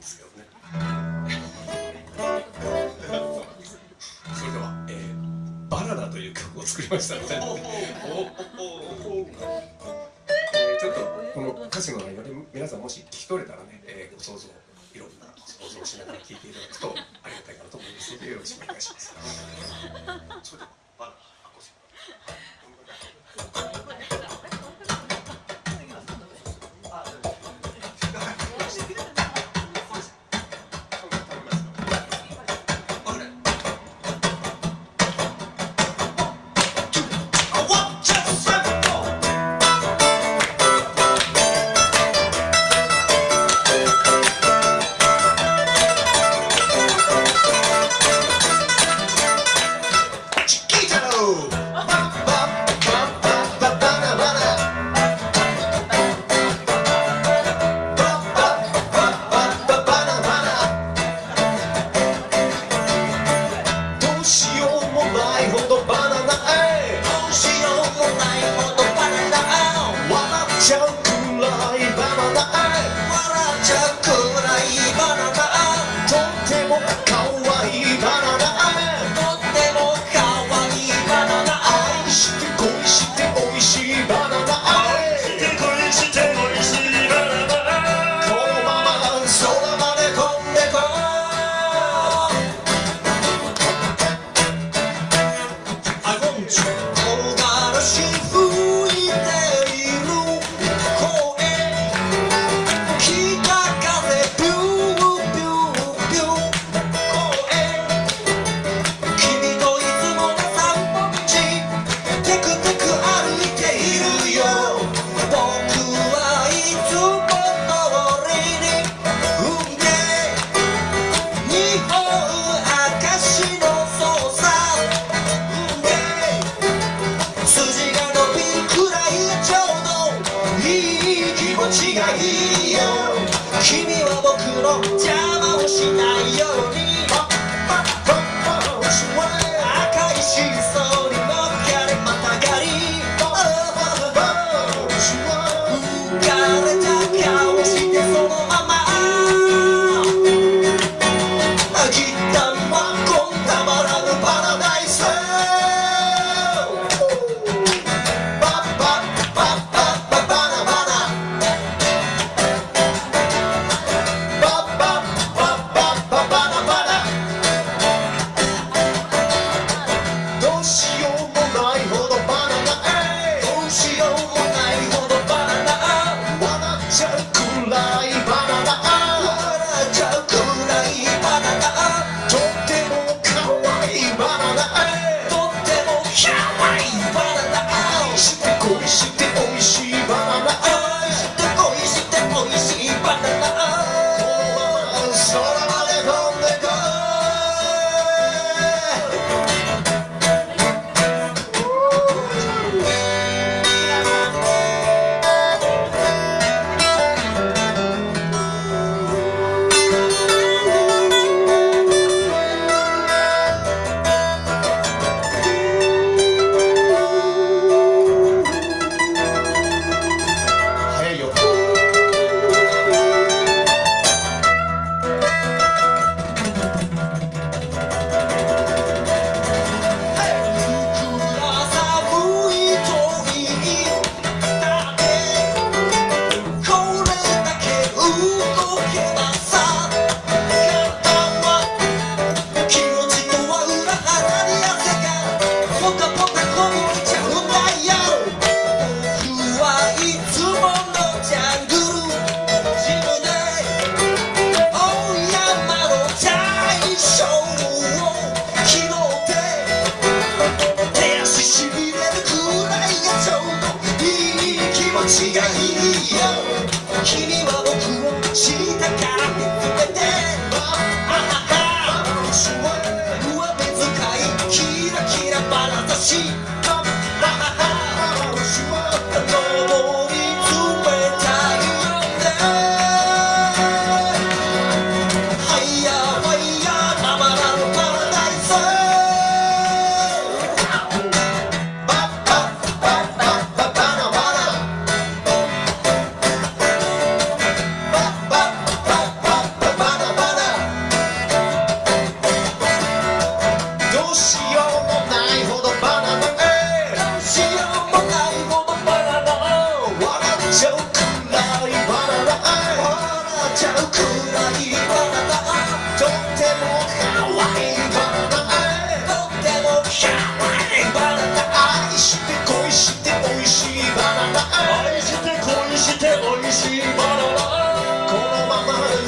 ですけどね。それでは、えー「バナナ」という曲を作りましたので、ちょっとこの歌詞の内容で皆さんもし聞き取れたらね、えー、ご想像いろんな想像しながら聴いていただくとありがたいかなと思いますのでよろしくお願いします。違いよ。君は僕の邪魔をしないように。赤い真相きがいぼよ。君は僕を知ったから含めて。あああわ上目遣いキラキラ眼差し